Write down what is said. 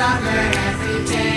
stronger every day.